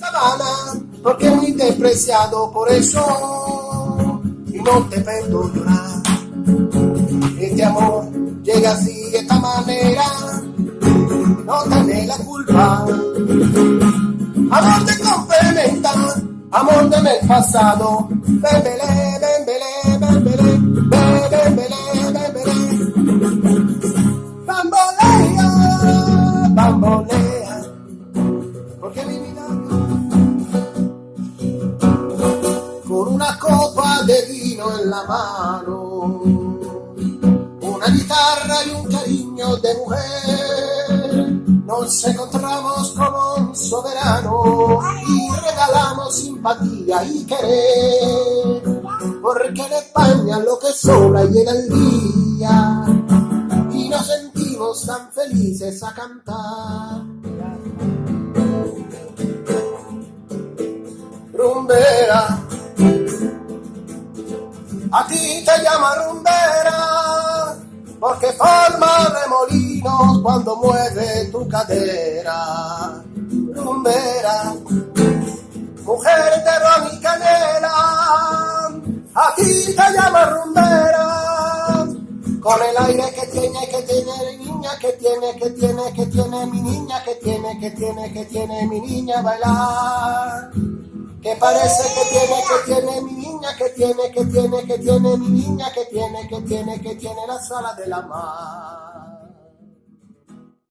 sabana, porque muy despreciado por eso, y no te perdono llorar. Este amor llega así de esta manera, no tenés la culpa. Amor te complementa, amor de mes pasado, bembele, bembele, de vino en la mano, una guitarra y un cariño de mujer. Nos encontramos como un soberano y regalamos simpatía y querer, porque en España lo que sobra llega el día y nos sentimos tan felices a cantar. Rumbera, a ti te llama rumbera, porque forma remolinos cuando mueve tu cadera. Rumbera, mujer de ron y canela, a ti te llama rumbera, con el aire que tiene, que tiene niña, que tiene, que tiene, que tiene mi niña, que tiene, que tiene, que tiene mi niña bailar. Que parece que tiene, que tiene mi niña, que tiene, que tiene, que tiene mi niña, que tiene, que tiene, que tiene la sala de la mar.